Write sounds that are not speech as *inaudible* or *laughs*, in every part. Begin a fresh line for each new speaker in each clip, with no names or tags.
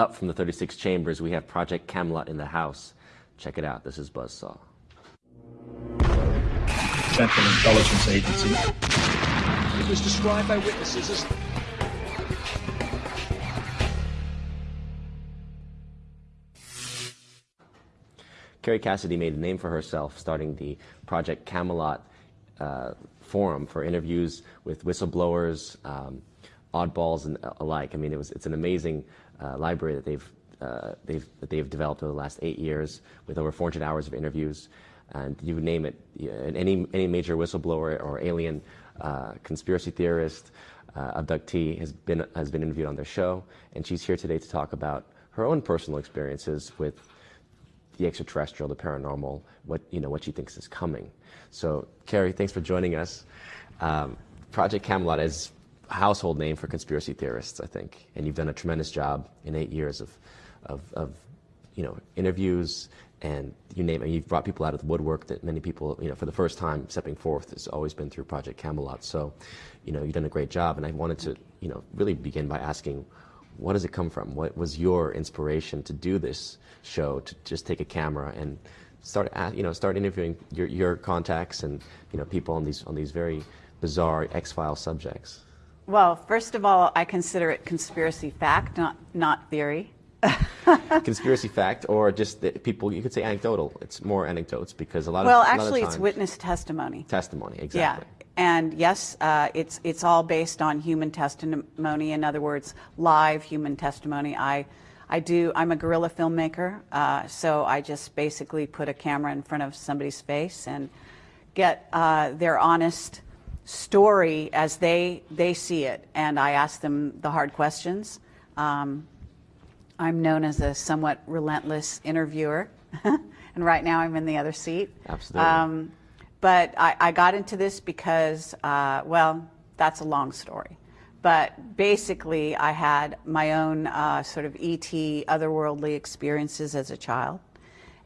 up from the 36 chambers, we have Project Camelot in the house. Check it out. This is Buzzsaw.
Central Intelligence Agency.
It was described by witnesses as
Kerry Cassidy made a name for herself starting the Project Camelot uh, forum for interviews with whistleblowers, um, oddballs, and alike. I mean, it was, it's an amazing uh, library that they've, uh, they've, that they've developed over the last eight years with over 400 hours of interviews. And you name it, any, any major whistleblower or alien uh, conspiracy theorist, uh, abductee has been, has been interviewed on their show. And she's here today to talk about her own personal experiences with the extraterrestrial, the paranormal, what, you know, what she thinks is coming. So, Kerry, thanks for joining us. Um, Project Camelot is household name for conspiracy theorists, I think, and you've done a tremendous job in eight years of, of, of you know, interviews and you name it. You've brought people out of the woodwork that many people, you know, for the first time stepping forth has always been through Project Camelot. So, you know, you've done a great job, and I wanted to, you know, really begin by asking what does it come from? What was your inspiration to do this show, to just take a camera and start, uh, you know, start interviewing your, your contacts and, you know, people on these, on these very bizarre X-File subjects?
Well, first of all, I consider it conspiracy fact, not, not theory. *laughs*
conspiracy fact, or just people, you could say anecdotal. It's more anecdotes because a lot
well,
of
Well, actually,
of
it's witness testimony.
Testimony, exactly.
Yeah. And yes, uh, it's, it's all based on human testimony. In other words, live human testimony. I, I do, I'm a guerrilla filmmaker, uh, so I just basically put a camera in front of somebody's face and get uh, their honest story as they, they see it. And I ask them the hard questions. Um, I'm known as a somewhat relentless interviewer. *laughs* and right now I'm in the other seat.
Absolutely. Um,
but I, I got into this because, uh, well, that's a long story. But basically, I had my own uh, sort of ET, otherworldly experiences as a child.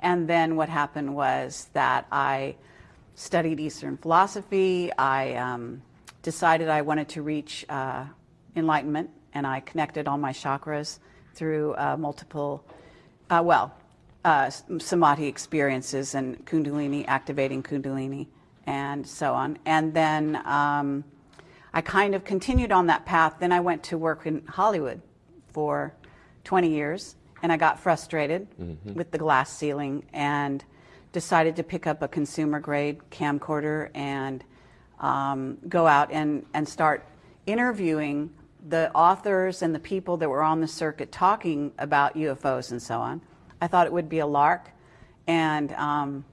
And then what happened was that I studied Eastern philosophy. I um, decided I wanted to reach uh, enlightenment, and I connected all my chakras through uh, multiple, uh, well, uh, samadhi experiences and kundalini, activating kundalini, and so on. And then um, I kind of continued on that path. Then I went to work in Hollywood for 20 years, and I got frustrated mm-hmm. with the glass ceiling and decided to pick up a consumer grade camcorder and um, go out and, and start interviewing the authors and the people that were on the circuit talking about UFOs and so on. I thought it would be a lark. And um,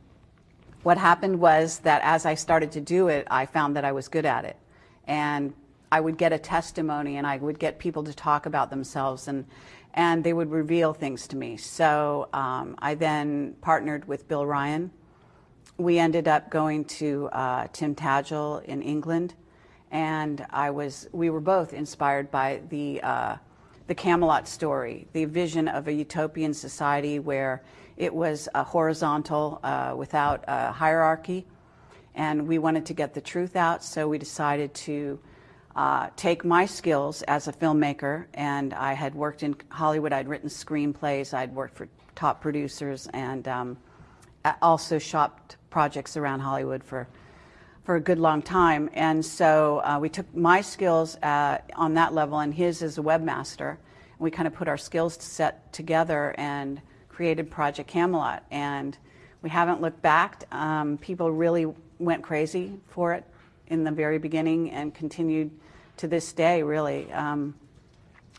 what happened was that as I started to do it, I found that I was good at it. And I would get a testimony and I would get people to talk about themselves and, and they would reveal things to me. So um, I then partnered with Bill Ryan. We ended up going to uh, Tintagel in England and I was, we were both inspired by the uh, the Camelot story, the vision of a utopian society where it was horizontal uh, without a hierarchy. And we wanted to get the truth out, so we decided to uh, take my skills as a filmmaker. And I had worked in Hollywood, I'd written screenplays, I'd worked for top producers, and um, also shopped projects around Hollywood for for a good long time. And so uh, we took my skills uh, on that level and his as a webmaster. And we kind of put our skills set together and created Project Camelot. And we haven't looked back. Um, people really went crazy for it in the very beginning and continued to this day, really. Um,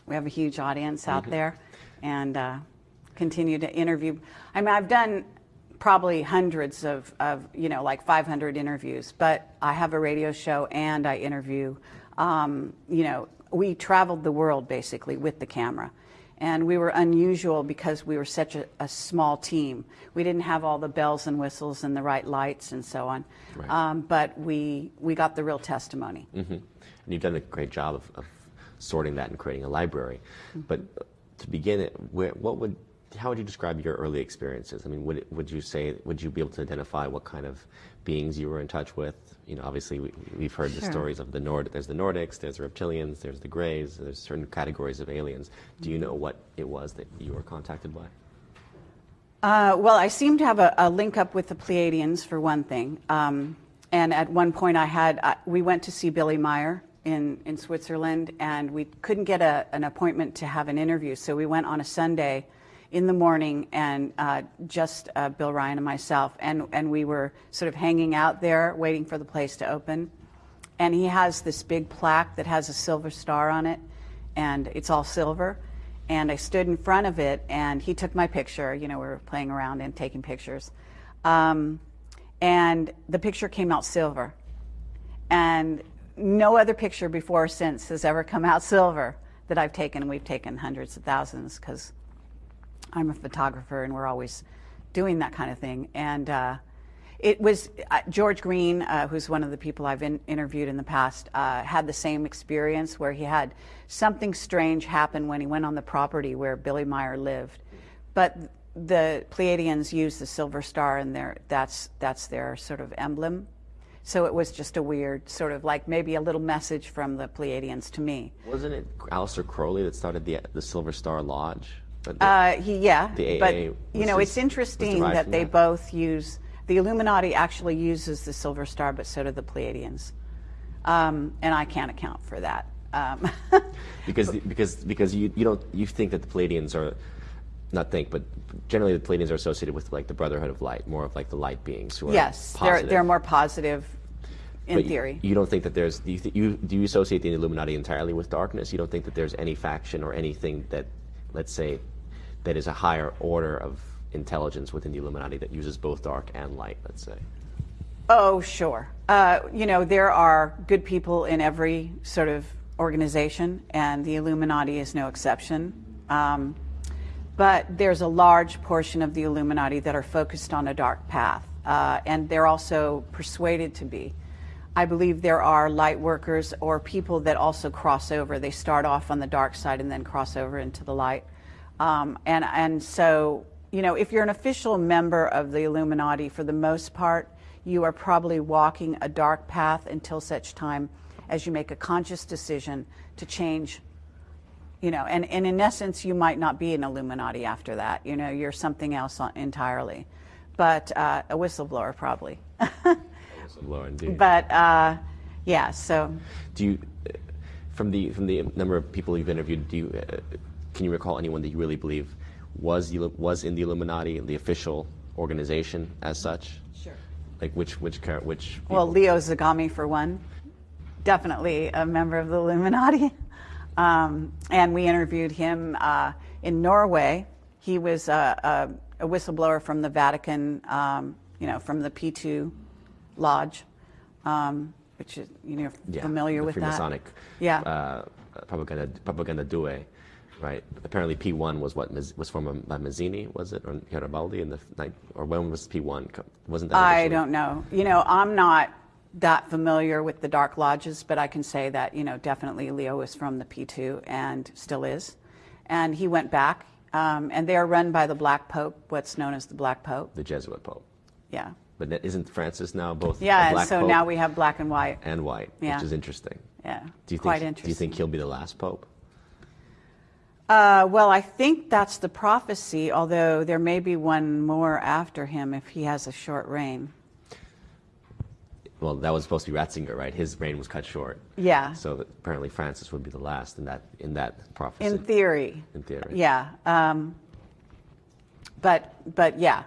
we have a huge audience out mm-hmm. there and uh, continue to interview. I mean, I've done probably hundreds of, of, you know, like 500 interviews, but I have a radio show and I interview. Um, you know, we traveled the world basically with the camera. And we were unusual because we were such a, a small team. We didn't have all the bells and whistles and the right lights and so on. Right. Um, but we, we got the real testimony.
Mm-hmm. And you've done a great job of, of sorting that and creating a library. Mm-hmm. But to begin it, where, what would how would you describe your early experiences? I mean, would, would you say, would you be able to identify what kind of beings you were in touch with? You know, obviously we, we've heard the stories of the Nord, there's the Nordics, there's the reptilians, there's the Greys, there's certain categories of aliens. Do you know what it was that you were contacted by?
Uh, well, I seem to have a, a link up with the Pleiadians for one thing. Um, and at one point, I had uh, we went to see Billy Meier in in Switzerland, and we couldn't get a, an appointment to have an interview, so we went on a Sunday in the morning, and uh, just uh, Bill Ryan and myself, and and we were sort of hanging out there, waiting for the place to open. And he has this big plaque that has a silver star on it, and it's all silver. And I stood in front of it, and he took my picture. You know, we were playing around and taking pictures. Um, and the picture came out silver. And no other picture before or since has ever come out *laughs* silver that I've taken. We've taken hundreds of thousands because I'm a photographer and we're always doing that kind of thing. And uh, it was uh, George Green, uh, who's one of the people I've in, interviewed in the past, uh, had the same experience where he had something strange happen when he went on the property where Billy Meier lived. But the Pleiadians use the silver star, and that's, that's their sort of emblem. So it was just a weird sort of like maybe a little message from the Pleiadians to me.
Wasn't it Aleister Crowley that started the, the Silver Star Lodge? But the-
Uh, he, yeah, but you know, it's interesting that they
that.
both use the Illuminati. Actually, uses the Silver Star, but so do the Pleiadians, um, and I can't account for that. Um, *laughs*
because because because you you don't you think that the Pleiadians are not think but generally the Pleiadians are associated with like the Brotherhood of Light, more of like the light beings who are
yes, they're they're more positive in
But you-
theory.
You, don't think that there's do you, th- you do you associate the Illuminati entirely with darkness? You don't think that there's any faction or anything that let's say that is a higher order of intelligence within the Illuminati that uses both dark and light, let's say.
Oh, sure. Uh, you know, there are good people in every sort of organization, and the Illuminati is no exception. Um, but there's a large portion of the Illuminati that are focused on a dark path, uh, and they're also persuaded to be. I believe there are light workers or people that also cross over. They start off on the dark side and then cross over into the light. Um, and, and so, you know, if you're an official member of the Illuminati, for the most part, you are probably walking a dark path until such time as you make a conscious decision to change you know and, and in essence you might not be an illuminati after that. You know you're something else entirely. But uh, a whistleblower probably. *laughs*
Lower indeed.
but uh, yeah so.
Do you, from the from the number of people you've interviewed, do you uh, can you recall anyone that you really believe was the, was in the Illuminati, the official organization as such?
Sure.
Like which which which?
well leo zagami for one definitely a member of the illuminati *laughs* um, and we interviewed him uh, in norway he was a, a, a whistleblower from the vatican um, you know from the p2 lodge um, which is you know
Yeah,
familiar with that
Freemasonic,
Yeah.
uh, propaganda propaganda due, right? Apparently, P one was what was formed by Mazzini, was it, or Garibaldi in the night, or when was P one? Wasn't that?
I don't know. You know, I'm not that familiar with the Dark Lodges, but I can say that, you know, definitely Leo was from the P2 and still is. And he went back, um, and they are run by the Black Pope, what's known as the Black Pope.
The Jesuit Pope,
Yeah.
but isn't Francis now both?
Yeah, and so
Pope
now we have black and white.
and white,
Yeah.
which is interesting.
Yeah.
Do you
Quite
think?
interesting.
Do you think he'll be the last pope?
Uh, well, I think that's the prophecy, although there may be one more after him if he has a short reign.
Well, that was supposed to be Ratzinger, right? His reign was cut short.
Yeah.
So apparently Francis would be the last in that in that prophecy.
In theory.
In theory.
Yeah. Um, but, but yeah.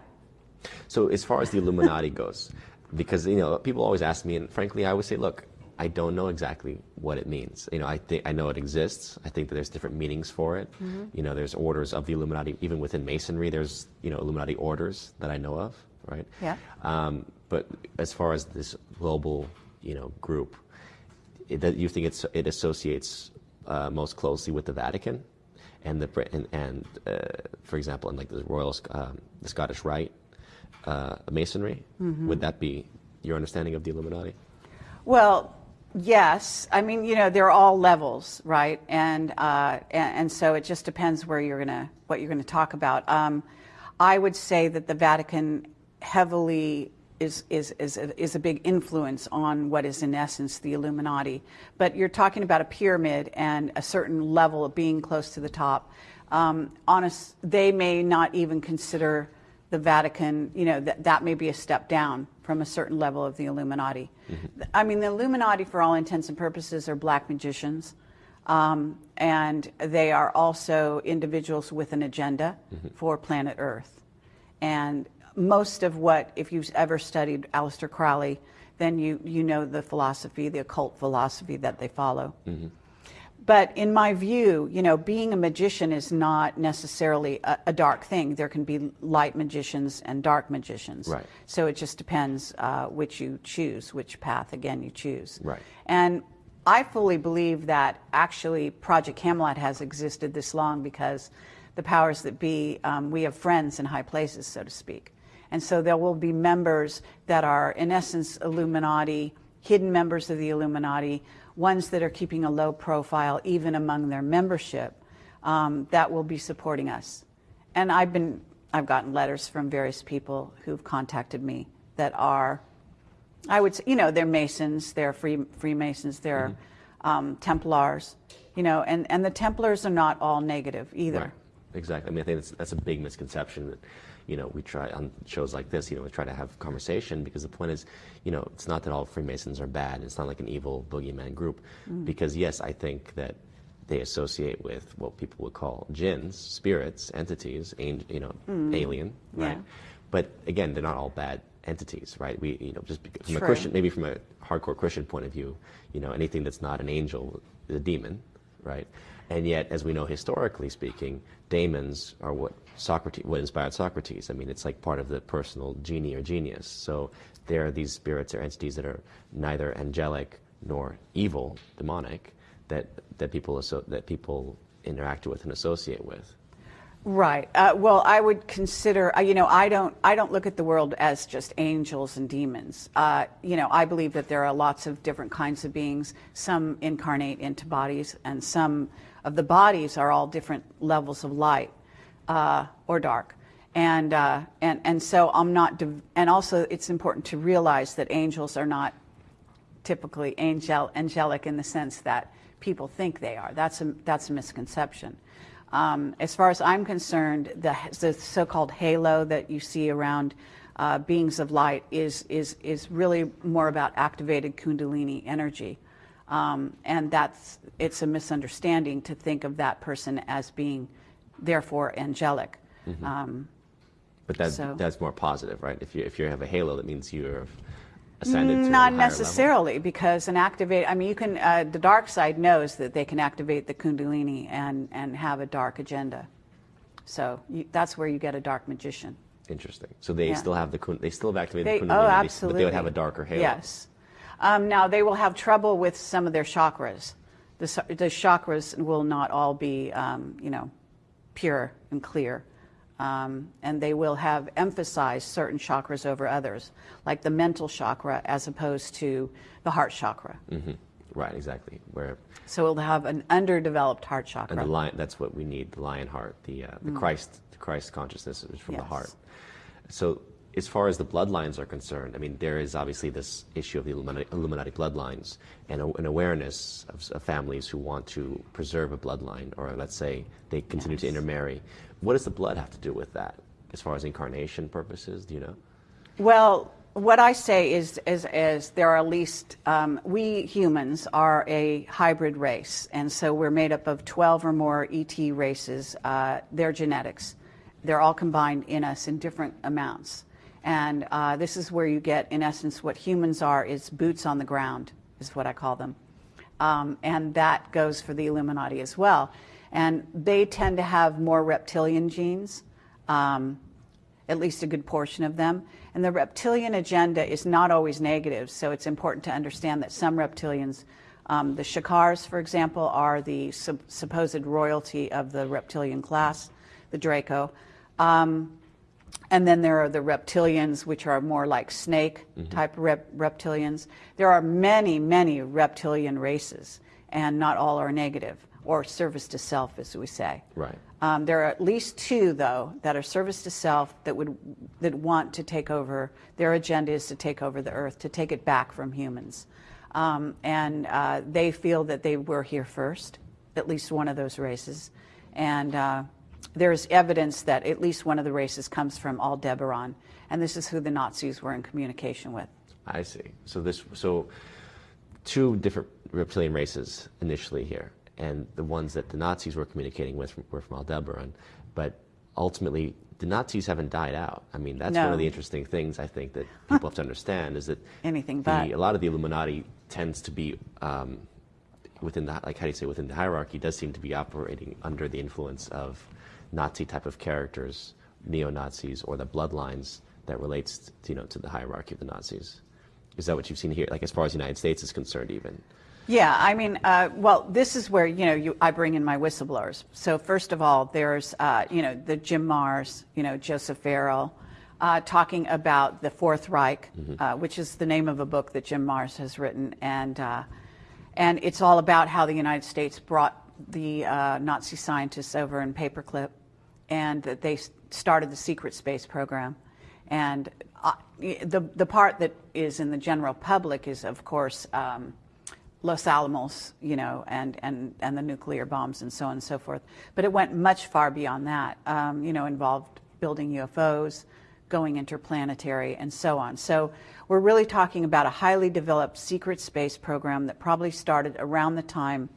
So as far as the Illuminati *laughs* goes, because you know people always ask me, and frankly, I always say, look, I don't know exactly what it means. You know, I think I know it exists. I think that there's different meanings for it.
Mm-hmm.
You know, there's orders of the Illuminati, even within Masonry. There's you know Illuminati orders that I know of, right?
Yeah.
Um, but as far as this global, you know, group, it, that you think it's, it associates uh, most closely with the Vatican, and the and, and uh, for example, in like the Royal, um, the Scottish Rite, uh, Masonry.
Mm-hmm.
Would that be your understanding of the Illuminati?
Well, Yes, I mean, you know, they're all levels, right? And uh, and, and, so it just depends where you're gonna what you're gonna talk about. Um, I would say that the Vatican heavily is is is a, is a big influence on what is in essence the Illuminati. But you're talking about a pyramid and a certain level of being close to the top. Um, honest, they may not even consider the Vatican. You know that that may be a step down from a certain level of the Illuminati. Mm-hmm. I mean, the Illuminati, for all intents and purposes, are black magicians. Um, and they are also individuals with an agenda mm-hmm. for planet Earth. And most of what, if you've ever studied Aleister Crowley, then you, you know the philosophy, the occult philosophy that they follow. Mm-hmm. But in my view, you know, being a magician is not necessarily a, a, dark thing. There can be light magicians and dark magicians.
Right.
So it just depends uh, which you choose, which path again you choose.
Right.
And I fully believe that actually Project Camelot has existed this long because the powers that be, um, we have friends in high places, so to speak. And so there will be members that are, in essence, Illuminati, hidden members of the Illuminati ones that are keeping a low profile even among their membership um, that will be supporting us. And I've been I've gotten letters from various people who've contacted me that are I would say, you know, they're Masons, they're free Freemasons, they're mm-hmm. um, Templars, you know, and, and the Templars are not all negative either.
Right. Exactly. I mean, I think that's, that's a big misconception that you know, we try on shows like this, you know, we try to have conversation because the point is, you know, it's not that all Freemasons are bad. It's not like an evil boogeyman group. Mm. Because yes, I think that they associate with what people would call jinns, spirits, entities, angel, you know, mm. alien, right? Yeah. But again, they're not all bad entities, right? We, you know, just from True. a Christian, maybe from a hardcore Christian point of view, you know, anything that's not an angel is a demon, right? And yet, as we know historically speaking, daemons are what Socrates, what inspired Socrates. I mean, it's like part of the personal genie or genius. So there are these spirits or entities that are neither angelic nor evil, demonic, that that people that people interact with and associate with.
Right. Uh, well, I would consider. Uh, you know, I don't. I don't look at the world as just angels and demons. Uh, you know, I believe that there are lots of different kinds of beings. Some incarnate into bodies, and some of the bodies are all different levels of light uh, or dark. And, uh, and, and so I'm not, and also it's important to realize that angels are not typically angel, angelic in the sense that people think they are. That's a, that's a misconception. Um, as far as I'm concerned, the, the so called halo that you see around uh, beings of light is, is, is really more about activated Kundalini energy. Um, and that's, it's a misunderstanding to think of that person as being therefore angelic. Mm-hmm. Um,
but that, so. that's more positive, right? If you if you have a halo, that means you're ascended
Not necessarily, level. because an activate. I mean, you can. Uh, the dark side knows that they can activate the Kundalini and and have a dark agenda. So you, that's where you get a dark magician.
Interesting. So they yeah. still have the they still have activated
they,
the Kundalini,
oh, absolutely.
but they would have a darker halo.
Yes. Um, now they will have trouble with some of their chakras. The, the chakras will not all be, um, you know, pure and clear. Um, and they will have emphasized certain chakras over others, like the mental chakra as opposed to the heart chakra.
Mm-hmm. Right, exactly. Where
so we'll have an underdeveloped heart chakra.
And the lion, that's what we need, the lion heart, the, uh, the mm. Christ, the Christ consciousness is from yes. the heart. So as far as the bloodlines are concerned, I mean, there is obviously this issue of the Illuminati, Illuminati bloodlines and a, an awareness of, of, families who want to preserve a bloodline, or let's say they continue yes. to intermarry. What does the blood have to do with that, as far as incarnation purposes? Do you know?
Well, what I say is, is, is there are at least, um, we humans are a hybrid race, and so we're made up of 12 or more ET races. Uh, they're genetics. They're all combined in us in different amounts. And uh, this is where you get, in essence, what humans are is boots on the ground, is what I call them. Um, and that goes for the Illuminati as well. And they tend to have more reptilian genes, um, at least a good portion of them. And the reptilian agenda is not always negative, so it's important to understand that some reptilians, um, the Shakars, for example, are the supposed royalty of the reptilian class, the Draco. Um, and then there are the reptilians, which are more like snake type rep- reptilians. There are many, many reptilian races, and not all are negative or service to self, as we say.
Right.
Um, there are at least two, though, that are service to self that would that want to take over. Their agenda is to take over the earth, to take it back from humans, um, and uh, they feel that they were here first. At least one of those races, and uh, there's evidence that at least one of the races comes from Aldebaran, and this is who the Nazis were in communication with.
I see. So this so two different reptilian races initially here, and the ones that the Nazis were communicating with were from Aldebaran, but ultimately the Nazis haven't died out. I mean, that's one of the interesting things I think that people have to understand is that *laughs*
Anything
the,
but.
a lot of the Illuminati tends to be um, within the like how do you say within the hierarchy does seem to be operating under the influence of Nazi type of characters, neo Nazis, or the bloodlines that relates to, you know to the hierarchy of the Nazis. Is that what you've seen here? Like as far as the United States is concerned, even.
Yeah, I mean, uh, well, this is where you know you, I bring in my whistleblowers. So first of all, there's uh, you know the Jim Marrs, you know Joseph Farrell, uh, talking about the Fourth Reich, uh, which is the name of a book that Jim Marrs has written, and uh, and it's all about how the United States brought the uh, Nazi scientists over in paperclip, and that they started the secret space program. And uh, the the part that is in the general public is, of course. Um, Los Alamos, you know, and, and, and the nuclear bombs and so on and so forth. But it went much far beyond that, um, you know, involved building UFOs, going interplanetary, and so on. So we're really talking about a highly developed secret space program that probably started around the time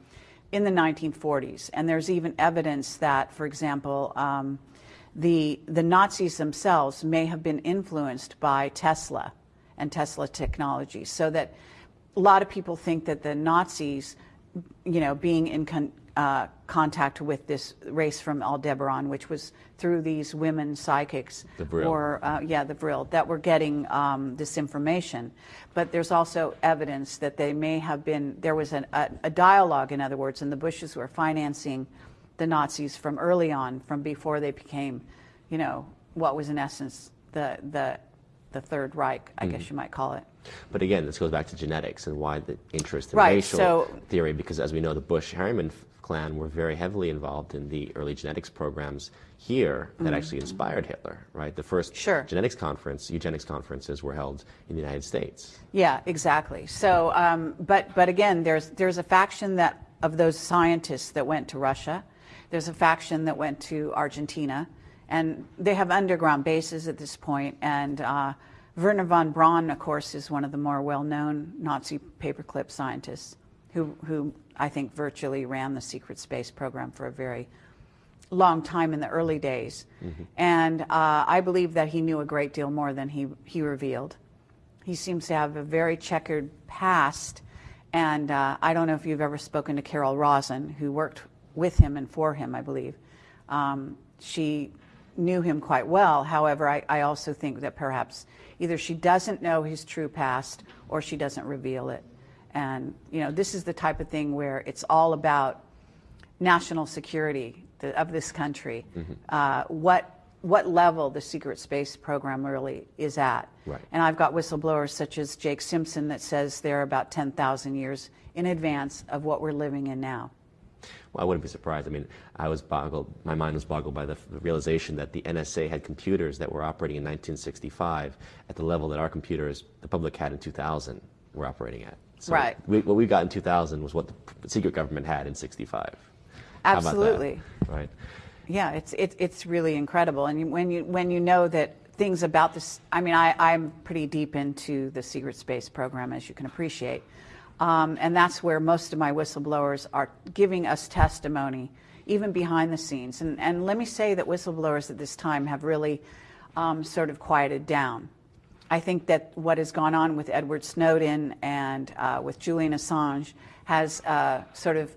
in the 1940s. And there's even evidence that, for example, um, the, the Nazis themselves may have been influenced by Tesla and Tesla technology, so that a lot of people think that the Nazis, you know, being in con- uh, contact with this race from Aldebaran, which was through these women psychics,
The
or uh, yeah, the Vril, that were getting um, this information. But there's also evidence that they may have been. There was an, a, a dialogue, in other words, and the Bushes were financing the Nazis from early on, from before they became, you know, what was in essence the the the Third Reich, I guess you might call it.
But again, this goes back to genetics and why the interest in
Right,
racial
so-
theory, because as we know, the Bush Harriman f- clan were very heavily involved in the early genetics programs here that actually inspired Hitler, right? The first.
Sure.
genetics conference, eugenics conferences were held in the United States.
Yeah, exactly. So, um, but but again, there's there's a faction that of those scientists that went to Russia. There's a faction that went to Argentina, and they have underground bases at this point. And uh, Wernher von Braun, of course, is one of the more well-known Nazi paperclip scientists, who who I think virtually ran the secret space program for a very long time in the early days. And uh, I believe that he knew a great deal more than he, he revealed. He seems to have a very checkered past. And uh, I don't know if you've ever spoken to Carol Rosin, who worked with him and for him, I believe. Um, she knew him quite well. However, I, I also think that perhaps either she doesn't know his true past or she doesn't reveal it. And, you know, this is the type of thing where it's all about national security of this country, uh, what what level the secret space program really is at.
Right.
And I've got whistleblowers such as Jake Simpson that says they're about 10,000 years in advance of what we're living in now.
Well, I wouldn't be surprised. I mean, I was boggled, my mind was boggled by the, the realization that the NSA had computers that were operating in 1965 at the level that our computers, the public had in 2000, were operating at. So
Right.
We, what we got in 2000 was what the secret government had in 65. How about that?
Absolutely.
Right.
Yeah, it's it, it's really incredible, and when you when you know that things about this, I mean, I, I'm pretty deep into the secret space program, as you can appreciate, um, and that's where most of my whistleblowers are giving us testimony, even behind the scenes. And and let me say that whistleblowers at this time have really um, sort of quieted down. I think that what has gone on with Edward Snowden and uh, with Julian Assange has uh, sort of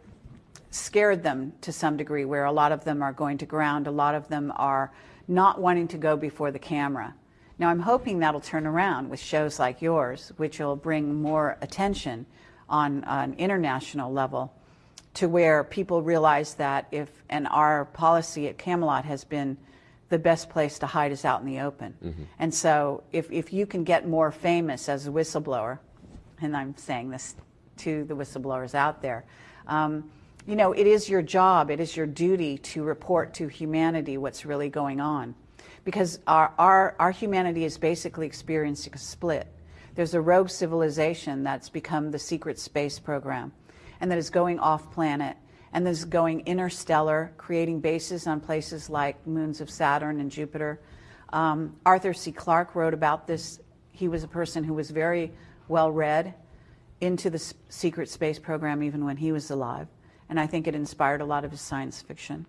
scared them to some degree, where a lot of them are going to ground, a lot of them are not wanting to go before the camera. Now, I'm hoping that'll turn around with shows like yours, which will bring more attention on an international level to where people realize that if, and our policy at Camelot has been the best place to hide is out in the open. And so if, if you can get more famous as a whistleblower, and I'm saying this to the whistleblowers out there, um, you know, it is your job, it is your duty to report to humanity what's really going on. Because our, our, our humanity is basically experiencing a split. There's a rogue civilization that's become the secret space program and that is going off planet and this is going interstellar, creating bases on places like moons of Saturn and Jupiter. Um, Arthur C. Clarke wrote about this. He was a person who was very well read into the s- secret space program even when he was alive. And I think it inspired a lot of his science fiction.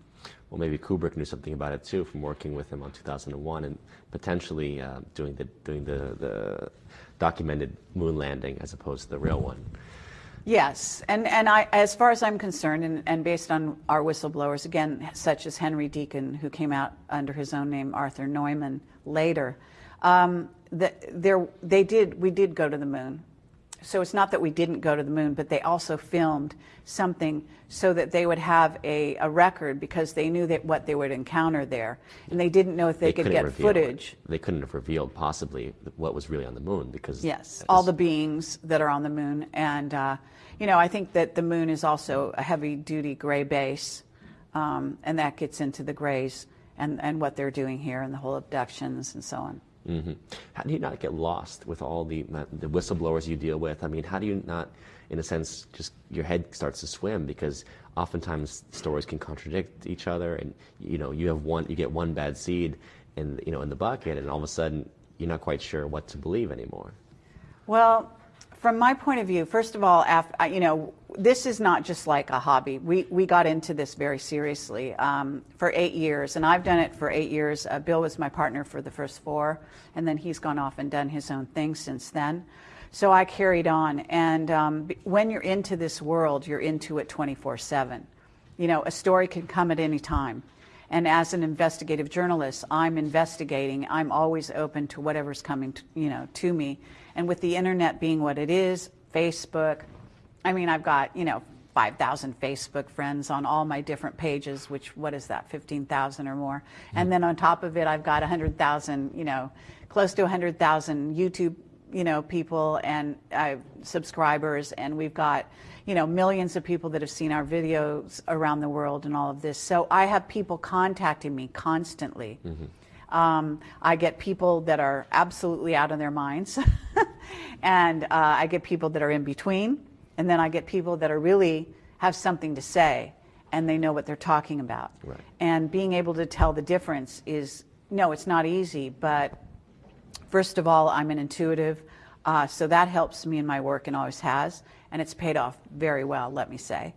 Well, maybe Kubrick knew something about it too from working with him on 2001 and potentially uh, doing the doing the, the documented moon landing as opposed to the real one.
Yes, and, and I, as far as I'm concerned, and, and based on our whistleblowers, again, such as Henry Deacon, who came out under his own name, Arthur Neumann, later, um, the, there, they did, we did go to the moon. So it's not that we didn't go to the moon, but they also filmed something so that they would have a, a record because they knew that what they would encounter there. And they didn't know if they, could
couldn't
get
reveal it.
footage.
They couldn't have revealed possibly what was really on the moon because
Yes, all the beings that are on the moon. And, uh, you know, I think that the moon is also a heavy duty gray base, um, and that gets into the grays and, and what they're doing here and the whole abductions and so on.
Hmm How do you not get lost with all the the whistleblowers you deal with? I mean, how do you not, in a sense, just your head starts to swim because oftentimes stories can contradict each other, and you know you have one, you get one bad seed, in you know in the bucket, and all of a sudden you're not quite sure what to believe anymore.
Well, from my point of view, first of all, af- uh, you know, this is not just like a hobby. We, we got into this very seriously um, for eight years, and I've done it for eight years. Uh, Bill was my partner for the first four, and then he's gone off and done his own thing since then. So I carried on, and um, when you're into this world, you're into it 24 7. You know, a story can come at any time. And as an investigative journalist, I'm investigating. I'm always open to whatever's coming, to, you know, to me. And with the internet being what it is, Facebook. I mean, I've got you know 5,000 Facebook friends on all my different pages. Which what is that? 15,000 or more. And hmm. then on top of it, I've got 100,000, you know, close to 100,000 YouTube, you know, people and uh, subscribers, and we've got you know, millions of people that have seen our videos around the world and all of this. So I have people contacting me constantly. Um, I get people that are absolutely out of their minds, *laughs* and uh, I get people that are in between, and then I get people that are really have something to say and they know what they're talking about.
Right.
And being able to tell the difference is no, it's not easy, but First of all, I'm an intuitive, uh, so that helps me in my work and always has, and it's paid off very well, let me say.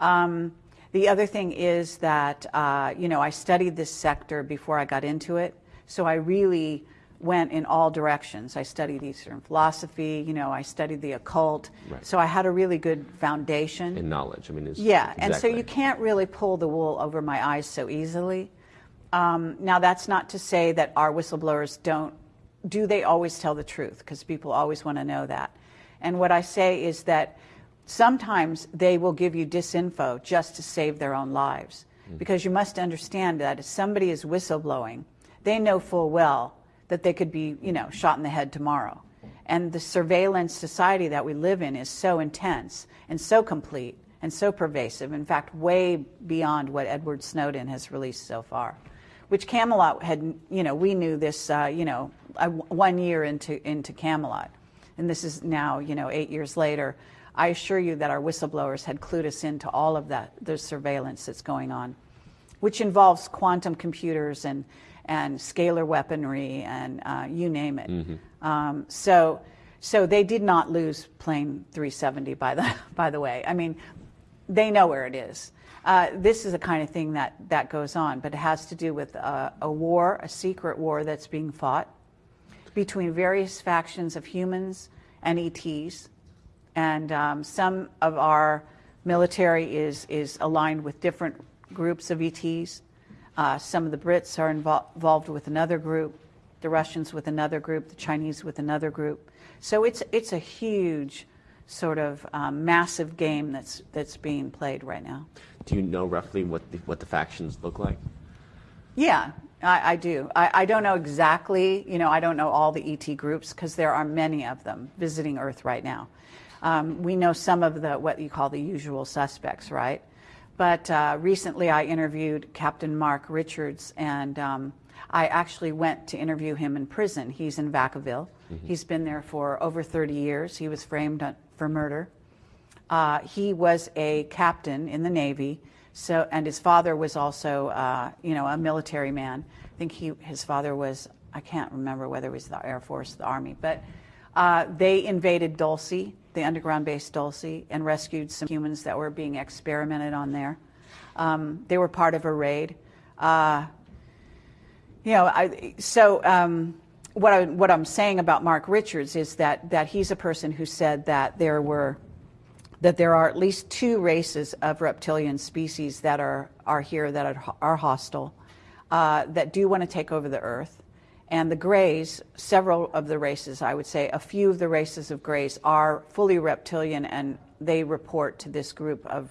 Um, the other thing is that, uh, you know, I studied this sector before I got into it, so I really went in all directions. I studied Eastern philosophy, you know, I studied the occult,
Right.
so I had a really good foundation.
In knowledge, I mean, is
Yeah, and so you can't really pull the wool over my eyes so easily. Um, now, that's not to say that our whistleblowers don't, do they always tell the truth? Because people always want to know that. And what I say is that sometimes they will give you disinfo just to save their own lives. Because you must understand that if somebody is whistleblowing, they know full well that they could be, you know, shot in the head tomorrow. And the surveillance society that we live in is so intense and so complete and so pervasive, in fact, way beyond what Edward Snowden has released so far. Which Camelot had, you know, we knew this, uh, you know, uh, one year into, into Camelot. And this is now, you know, eight years later. I assure you that our whistleblowers had clued us into all of that, the surveillance that's going on, which involves quantum computers and, and scalar weaponry and uh, you name it. Um, so, so they did not lose plane 370, by the, *laughs* by the way. I mean, they know where it is. Uh, this is the kind of thing that, that goes on, but it has to do with uh, a war, a secret war that's being fought between various factions of humans and ETs. And um, some of our military is, is aligned with different groups of ETs. Uh, some of the Brits are invol- involved with another group, the Russians with another group, the Chinese with another group. So it's, it's a huge, sort of um, massive game that's, that's being played right now.
Do you know roughly what the, what the factions look like?
Yeah, I, I do. I, I don't know exactly, you know, I don't know all the ET groups because there are many of them visiting Earth right now. Um, we know some of the, what you call the usual suspects, right? But uh, recently I interviewed Captain Mark Richards, and um, I actually went to interview him in prison. He's in Vacaville. Mm-hmm. He's been there for over 30 years. He was framed for murder. Uh, he was a captain in the Navy. So, and his father was also, uh, you know, a military man. I think he, his father was, I can't remember whether it was the Air Force, the Army, but uh, they invaded Dulce, the underground base Dulce, and rescued some humans that were being experimented on there. Um, they were part of a raid. Uh, you know, I, so um, what, I, what I'm saying about Mark Richards is that, that he's a person who said that there were that there are at least two races of reptilian species that are, are here that are, are hostile, uh, that do want to take over the earth. And the Greys, several of the races, I would say, a few of the races of Greys are fully reptilian and they report to this group of,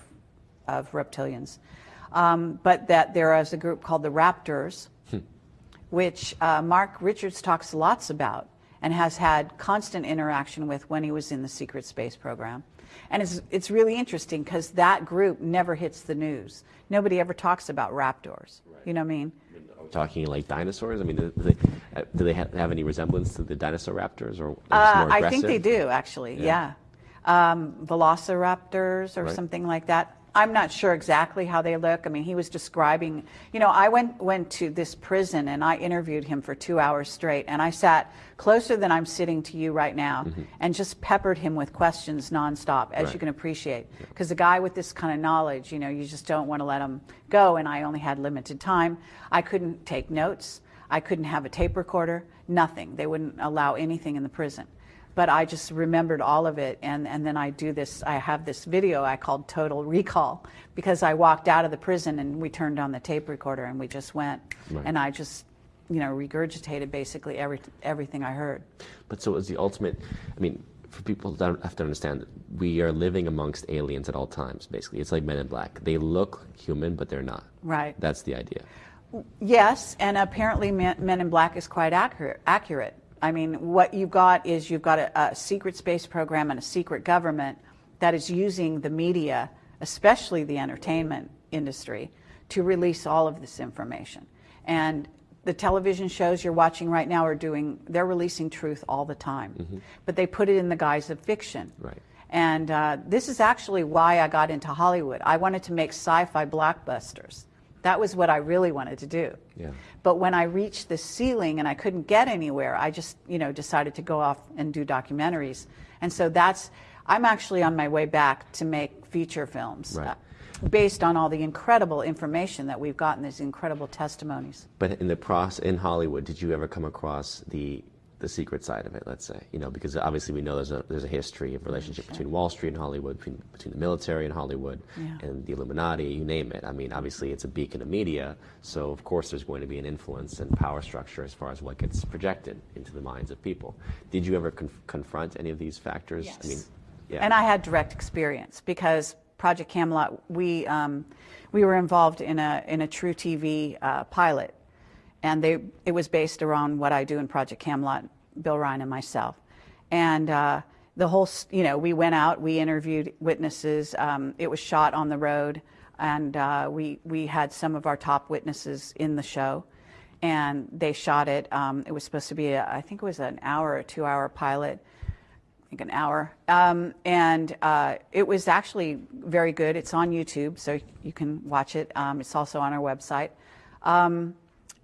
of reptilians. Um, but that there is a group called the Raptors, hmm. which uh, Mark Richards talks lots about and has had constant interaction with when he was in the secret space program. And it's, it's really interesting because that group never hits the news. Nobody ever talks about raptors. Right. You know what I mean?
Talking like dinosaurs? I mean, do they, uh, do they have, have any resemblance to the dinosaur raptors? or
uh, I think they do, actually, yeah. yeah. Um, velociraptors or right. something like that. I'm not sure exactly how they look. I mean, he was describing, you know, I went went to this prison and I interviewed him for two hours straight, and I sat closer than I'm sitting to you right now, mm-hmm. and just peppered him with questions nonstop, as right. you can appreciate. Because a guy with this kind of knowledge, you know, you just don't want to let him go. And I only had limited time. I couldn't take notes. I couldn't have a tape recorder. Nothing. They wouldn't allow anything in the prison but I just remembered all of it. And, and then I do this, I have this video I called Total Recall because I walked out of the prison and we turned on the tape recorder and we just went. Right. And I just, you know, regurgitated basically every, everything I heard.
But so it was the ultimate, I mean, for people that have to understand, we are living amongst aliens at all times, basically. It's like Men in Black. They look human, but they're not.
Right.
That's the idea.
Yes, and apparently Men in Black is quite accurate. accurate. I mean, what you've got is you've got a, a, secret space program and a secret government that is using the media, especially the entertainment industry, to release all of this information. And the television shows you're watching right now are doing, they're releasing truth all the time. Mm-hmm. But they put it in the guise of fiction.
Right.
And uh, this is actually why I got into Hollywood. I wanted to make sci fi blockbusters. That was what I really wanted to do.
Yeah.
But when I reached the ceiling and I couldn't get anywhere, I just, you know, decided to go off and do documentaries. And so that's, I'm actually on my way back to make feature films.
Right. Uh,
based on all the incredible information that we've gotten, these incredible testimonies.
But in the process in Hollywood, did you ever come across the the secret side of it, let's say, you know, because obviously we know there's a there's a history of relationship sure. between Wall Street and Hollywood, between between the military and Hollywood,
yeah.
and the Illuminati, you name it. I mean, obviously it's a beacon of media, so of course there's going to be an influence and power structure as far as what gets projected into the minds of people. Did you ever conf- confront any of these factors?
Yes.
I mean,
yeah. And I had direct experience because Project Camelot, we um, we were involved in a in a truTV uh, pilot, and they it was based around what I do in Project Camelot Bill Ryan and myself. And uh, the whole, you know, we went out, we interviewed witnesses. Um, it was shot on the road, and uh, we we had some of our top witnesses in the show, and they shot it. Um, it was supposed to be, a, I think it was an hour or two hour pilot. I think an hour, um, and uh, it was actually very good. It's on YouTube, so you can watch it. Um, it's also on our website.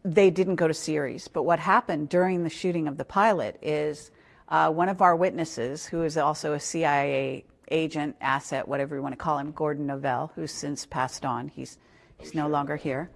They didn't go to series. But what happened during the shooting of the pilot is uh, one of our witnesses, who is also a CIA agent, asset, whatever you want to call him, Gordon Novel, who's since passed on. He's he's no longer here.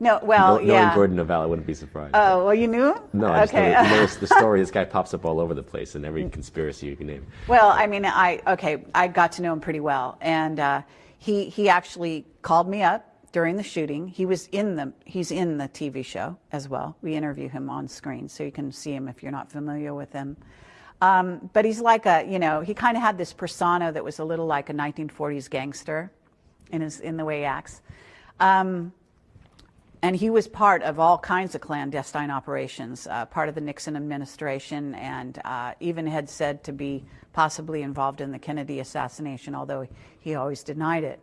No, well,
no,
yeah.
Knowing Gordon Novel, I wouldn't be surprised.
Oh, well, you knew?
No, I okay. just know, *laughs* the story. This guy pops up all over the place in every conspiracy you can name.
Well, I mean, I okay, I got to know him pretty well, and uh, he he actually called me up during the shooting. He was in the he's in the TV show as well. We interview him on screen, so you can see him if you're not familiar with him. Um, but he's like a you know he kind of had this persona that was a little like a 1940s gangster in his in the way he acts. Um, and he was part of all kinds of clandestine operations, uh, part of the Nixon administration, and uh, even had said to be possibly involved in the Kennedy assassination, although he always denied it.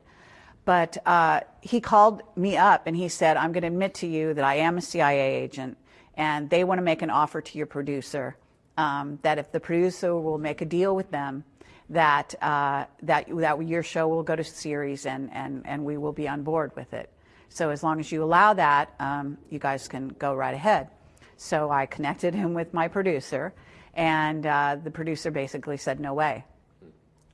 But uh, he called me up and he said, I'm going to admit to you that I am a CIA agent, and they want to make an offer to your producer um, that if the producer will make a deal with them, that, uh, that, that your show will go to series and, and, and we will be on board with it. So as long as you allow that, um, you guys can go right ahead. So I connected him with my producer, and uh, the producer basically said, no way.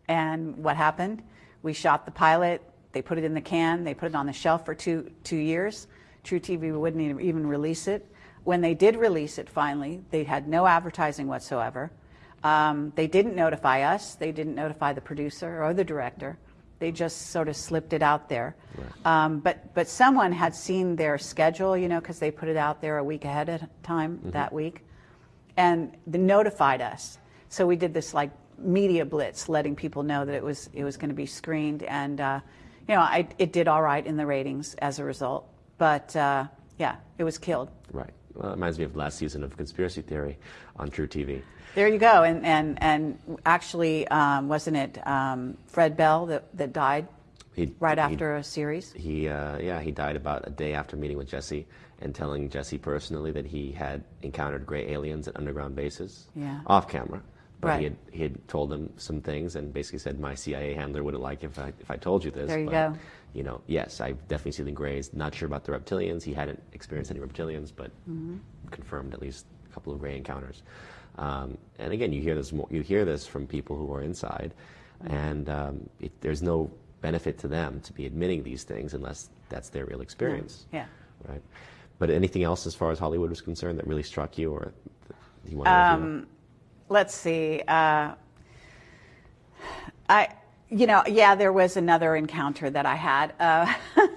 And what happened? We shot the pilot, they put it in the can, they put it on the shelf for two, two years. truTV wouldn't even release it. When they did release it finally, they had no advertising whatsoever. Um, they didn't notify us, they didn't notify the producer or the director. They just sort of slipped it out there. Right. Um, but, but someone had seen their schedule, you know, because they put it out there a week ahead of time mm-hmm. that week, and they notified us. So we did this like media blitz, letting people know that it was it was going to be screened, and uh, you know, I, it did all right in the ratings as a result. But uh, yeah, it was killed.
Right. Well, it reminds me of last season of Conspiracy Theory on truTV.
There you go. And, and, and actually, um, wasn't it um, Fred Bell that, that died he, right after a series?
He, uh, yeah, he died about a day after meeting with Jesse and telling Jesse personally that he had encountered gray aliens at underground bases
yeah.
off camera. But
right.
he, had, he had told them some things and basically said, my CIA handler wouldn't like if I, if I told you this.
There you
but,
go.
You know, yes, I've definitely seen the grays. Not sure about the reptilians. He hadn't experienced any reptilians, but mm-hmm. confirmed at least a couple of gray encounters. Um, and again, you hear this more, you hear this from people who are inside, and um, it, there's no benefit to them to be admitting these things unless that's their real experience.
Yeah.
Right. But anything else as far as Hollywood was concerned that really struck you, or you want
to? Um, let's see. Uh, I, you know, yeah, there was another encounter that I had, uh, *laughs*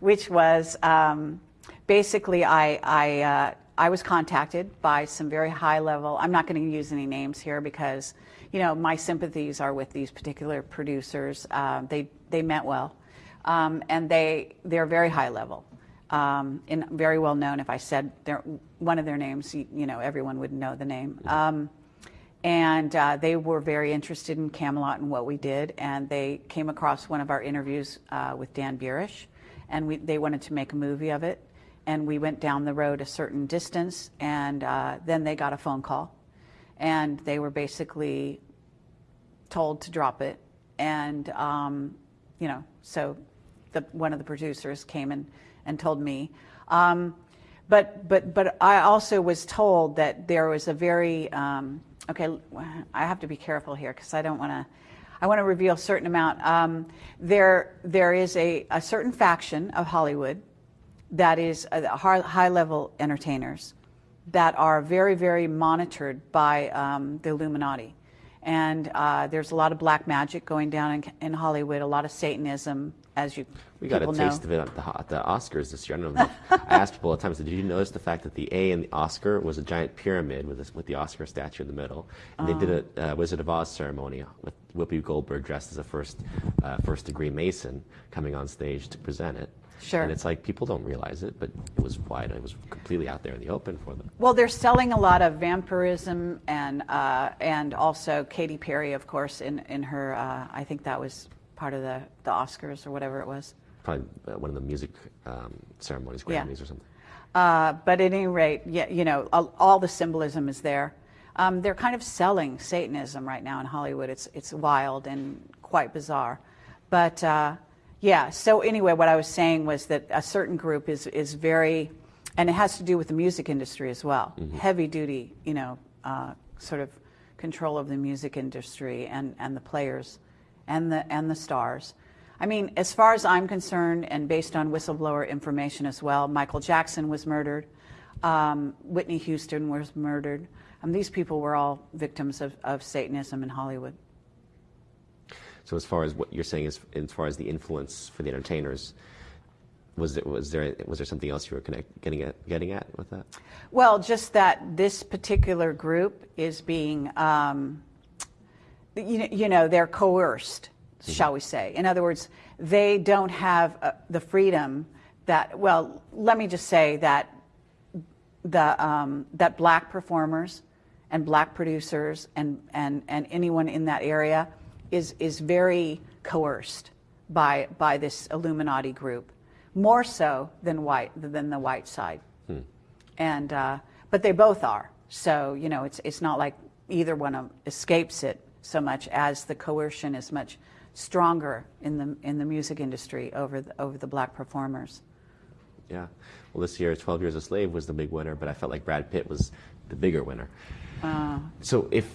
which was um, basically I I uh, I was contacted by some very high level, I'm not going to use any names here because, you know, my sympathies are with these particular producers. Uh, they, they meant well. Um, and they, they're very high level. Um, and very well known. If I said their, one of their names, you, you, know, everyone would know the name. Um, and uh, they were very interested in Camelot and what we did. And they came across one of our interviews uh, with Dan Burisch, and we, they wanted to make a movie of it. And we went down the road a certain distance, and uh, then they got a phone call, and they were basically told to drop it, and um, you know, so the, one of the producers came and, and told me. Um, but, but, but I also was told that there was a very, um, okay, I have to be careful here because I don't want to, I want to reveal a certain amount. Um, there, there is a, a certain faction of Hollywood that is uh, high level entertainers that are very, very monitored by um, the Illuminati. And uh, there's a lot of black magic going down in, in, Hollywood, a lot of Satanism, as you
we got a taste
know.
of it at the, at the, Oscars this year. I don't know. I asked people all the time. Did you notice the fact that the A in the Oscar was a giant pyramid with this, with the Oscar statue in the middle? And they did a uh, Wizard of Oz ceremony with Whoopi Goldberg dressed as a first uh, first degree Mason coming on stage to present it.
Sure.
And it's like people don't realize it, but it was wide. It was completely out there in the open for them.
Well, they're selling a lot of vampirism and uh, and also Katy Perry, of course, in in her. Uh, I think that was part of the the Oscars or whatever it was.
Probably uh, one of the music um, ceremonies, Grammys
yeah.
or something.
Uh, but at any rate, yeah, you know, all, all the symbolism is there. Um, they're kind of selling Satanism right now in Hollywood. It's it's wild and quite bizarre, but uh, yeah. So anyway, what I was saying was that a certain group is is very, and it has to do with the music industry as well. Mm-hmm. Heavy duty, you know, uh, sort of control of the music industry and and the players, and the and the stars. I mean, as far as I'm concerned, and based on whistleblower information as well, Michael Jackson was murdered, um, Whitney Houston was murdered. Um, these people were all victims of, of Satanism in Hollywood.
So as far as what you're saying, is, as far as the influence for the entertainers, was there, was there was there something else you were connect, getting at getting at with that?
Well, just that this particular group is being, um, you, you know, they're coerced, mm-hmm. shall we say? In other words, they don't have uh, the freedom that well, let me just say that the um, that black performers and black producers and, and, and anyone in that area is is very coerced by by this Illuminati group, more so than white than the white side, hmm. and uh, but they both are. So you know, it's it's not like either one escapes it so much as the coercion is much stronger in the in the music industry over the, over the black performers.
Yeah. Well, this year, 12 Years a Slave was the big winner, but I felt like Brad Pitt was the bigger winner. Uh, so if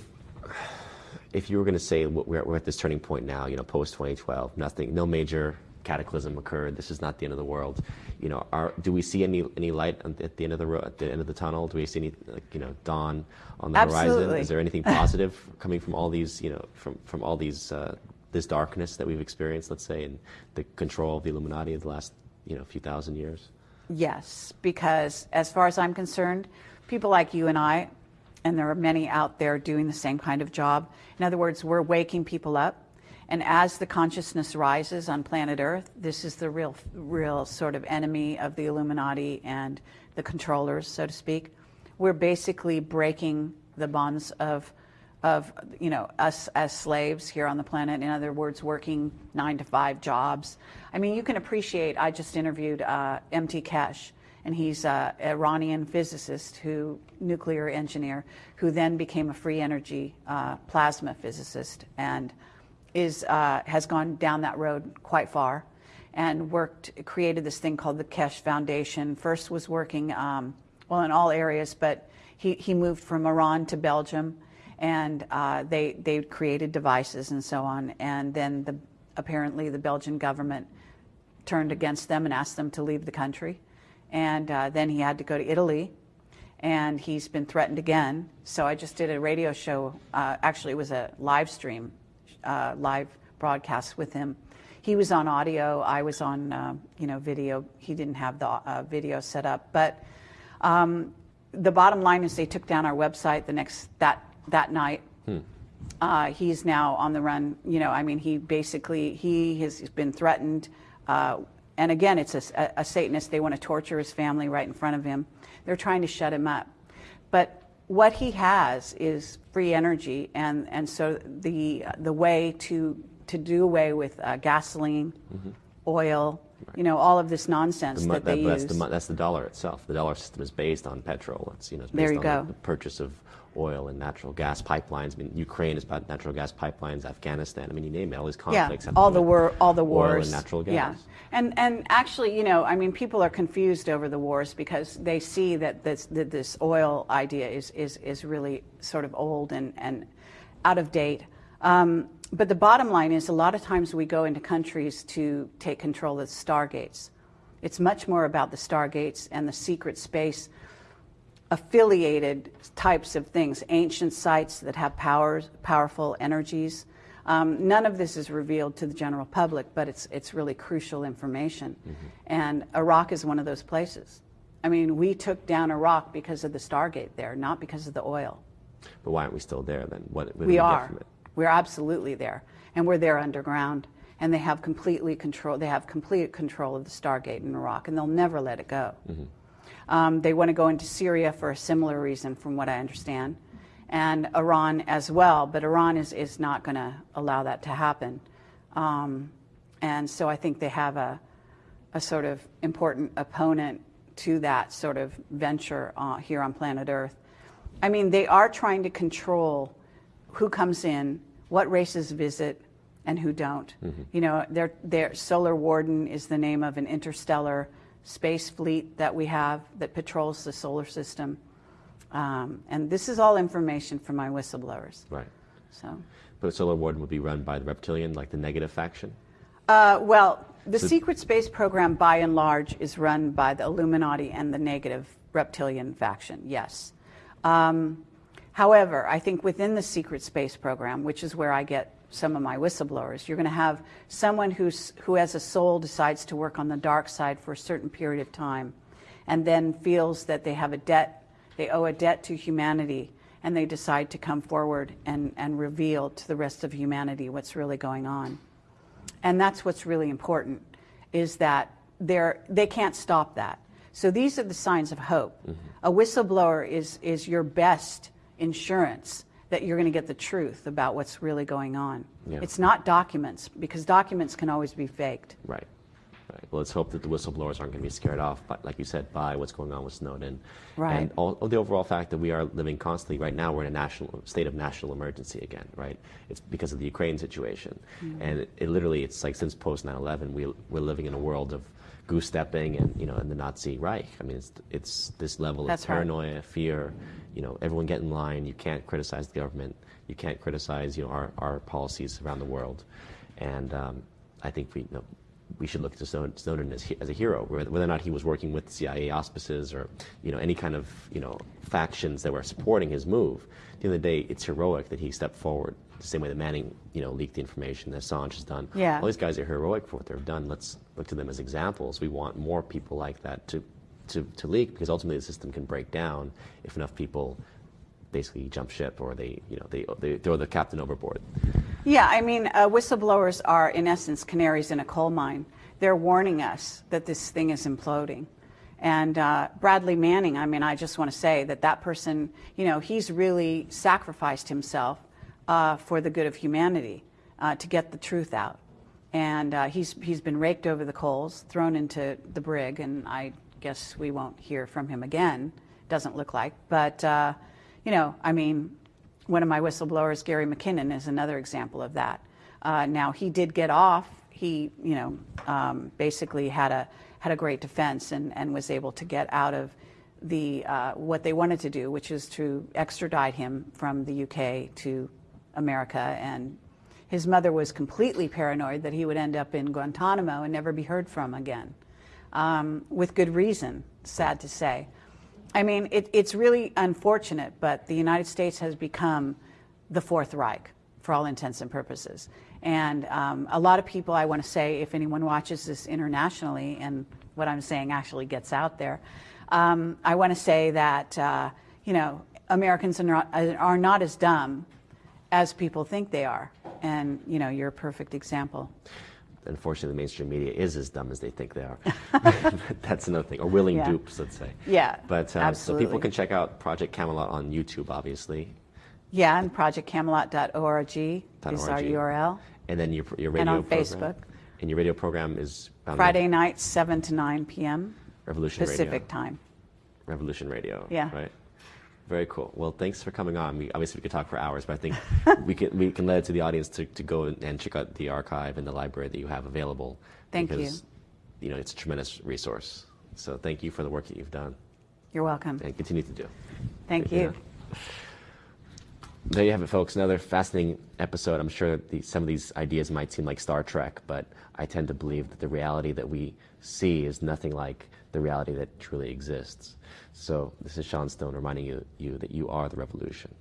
if you were going to say we're, we're at this turning point now, you know, post 2012, nothing, no major cataclysm occurred. This is not the end of the world. You know, are, do we see any any light at the end of the at the end of the tunnel? Do we see any like, you know dawn on the
Absolutely.
horizon? Is there anything *laughs* positive coming from all these you know from from all these uh, this darkness that we've experienced? Let's say in the control of the Illuminati of the last you know few thousand years.
Yes, because as far as I'm concerned, people like you and I, and there are many out there doing the same kind of job. In other words, we're waking people up. And as the consciousness rises on planet Earth, this is the real, real sort of enemy of the Illuminati and the controllers, so to speak. We're basically breaking the bonds of of you know us as slaves here on the planet. In other words, working nine to five jobs. I mean, you can appreciate. I just interviewed uh, MT Keshe, and he's an Iranian physicist who nuclear engineer who then became a free energy uh, plasma physicist and is uh, has gone down that road quite far and worked created this thing called the Keshe Foundation. First was working um, well in all areas, but he, he moved from Iran to Belgium and uh, they they created devices and so on. And then the, apparently the Belgian government turned against them and asked them to leave the country. And uh, then he had to go to Italy, and he's been threatened again. So I just did a radio show. Uh, actually, it was a live stream, uh, live broadcast with him. He was on audio. I was on, uh, you know, video. He didn't have the uh, video set up, but. Um, the bottom line is they took down our website the next that that night. Hmm. Uh, he's now on the run. You know, I mean, he basically he has been threatened. Uh, and again, it's a, a, Satanist. They want to torture his family right in front of him. They're trying to shut him up. But what he has is free energy, and, and so the the way to to do away with uh, gasoline, mm-hmm. oil, Right. You know, all of this nonsense the, that, that they
that's
use.
The, that's the dollar itself. The dollar system is based on petrol. It's you know it's based
there you
on
go.
The purchase of oil and natural gas pipelines. I mean, Ukraine is about natural gas pipelines. Afghanistan. I mean, you name it. All these conflicts.
Yeah, all the war, all the wars.
Oil and natural gas.
Yeah, and and actually, you know, I mean, people are confused over the wars because they see that this that this oil idea is is is really sort of old and and out of date. Um, but the bottom line is, a lot of times we go into countries to take control of the stargates. It's much more about the stargates and the secret space affiliated types of things, ancient sites that have powers, powerful energies. Um, none of this is revealed to the general public, but it's, it's really crucial information. Mm-hmm. And Iraq is one of those places. I mean, we took down Iraq because of the Stargate there, not because of the oil.
But why aren't we still there then? What, what
we, we are. We're absolutely there, and we're there underground. And they have completely control. They have complete control of the Stargate in Iraq, and they'll never let it go. Mm-hmm. Um, they want to go into Syria for a similar reason, from what I understand, and Iran as well. But Iran is, is not going to allow that to happen. Um, and so I think they have a, a sort of important opponent to that sort of venture uh, here on planet Earth. I mean, they are trying to control who comes in, what races visit, and who don't. Mm-hmm. You know, their, their Solar Warden is the name of an interstellar space fleet that we have that patrols the solar system. Um, and this is all information from my whistleblowers.
Right.
So.
But Solar Warden would be run by the reptilian, like the negative faction?
Uh, well, the so secret space program, by and large, is run by the Illuminati and the negative reptilian faction, yes. Um, However, I think within the secret space program, which is where I get some of my whistleblowers, you're going to have someone who's, who has a soul decides to work on the dark side for a certain period of time and then feels that they have a debt, they owe a debt to humanity, and they decide to come forward and, and reveal to the rest of humanity what's really going on. And that's what's really important, is that they're, they can't stop that. So these are the signs of hope. Mm-hmm. A whistleblower is, is your best insurance that you're going to get the truth about what's really going on.
Yeah.
It's not documents, because documents can always be faked.
Right. Right. Well, let's hope that the whistleblowers aren't going to be scared off, but like you said, by what's going on with Snowden,
Right.
and all, the overall fact that we are living constantly right now. We're in a national state of national emergency again, right? It's because of the Ukraine situation,
Mm-hmm.
and it, it literally, it's like since post 9/11, we we're living in a world of goose stepping and you know, in the Nazi Reich. I mean, it's it's this level
That's
of
right.
paranoia, fear. You know, everyone get in line. You can't criticize the government. You can't criticize you know our, our policies around the world, and um, I think we you know, we should look to Snowden, as, as a hero, whether whether or not he was working with CIA auspices or you know any kind of you know factions that were supporting his move. At the end of the day, it's heroic that he stepped forward. The same way that Manning, you know, leaked the information that Assange has done.
Yeah.
All these guys are heroic for what they've done. Let's look to them as examples. We want more people like that to, to, to leak because ultimately the system can break down if enough people basically jump ship or they, you know, they, they throw the captain overboard.
Yeah, I mean, uh, whistleblowers are, in essence, canaries in a coal mine. They're warning us that this thing is imploding. And uh, Bradley Manning, I mean, I just want to say that that person, you know, he's really sacrificed himself uh, for the good of humanity uh, to get the truth out. And uh, he's, he's been raked over the coals, thrown into the brig, and I guess we won't hear from him again. Doesn't look like. But, uh, you know, I mean, one of my whistleblowers, Gary McKinnon, is another example of that. Uh, now he did get off. He, you know, um, basically had a had a great defense and, and was able to get out of the uh, what they wanted to do, which is to extradite him from the UK to America. And his mother was completely paranoid that he would end up in Guantanamo and never be heard from again, um, with good reason. Sad to say. I mean, it, it's really unfortunate, but the United States has become the Fourth Reich for all intents and purposes. And um, a lot of people, I want to say, if anyone watches this internationally and what I'm saying actually gets out there, um, I want to say that, uh, you know, Americans are not, are not as dumb as people think they are. And, you know, you're a perfect example.
Unfortunately, the mainstream media is as dumb as they think they are. *laughs* *laughs* That's another thing, or willing
Yeah.
dupes, let's say.
Yeah,
But uh, so people can check out Project Camelot on YouTube, obviously,
Yeah, and projectcamelot.org is our URL.
and then your your radio
And on
program.
Facebook.
And your radio program is
Friday nights, 7 to 9 p.m.
Revolution
Pacific
Radio.
time.
Revolution Radio.
Yeah.
Right. Very cool. Well, thanks for coming on. We, obviously, we could talk for hours, but I think *laughs* we can we can let it to the audience to, to go and check out the archive and the library that you have available.
Thank you.
because, you. know, it's a tremendous resource. So thank you for the work that you've done
You're welcome.
and continue to do.
Thank you. *laughs*
There you have it, folks. Another fascinating episode. I'm sure the, some of these ideas might seem like Star Trek, but I tend to believe that the reality that we see is nothing like the reality that truly exists. So this is Sean Stone reminding you, you that you are the revolution.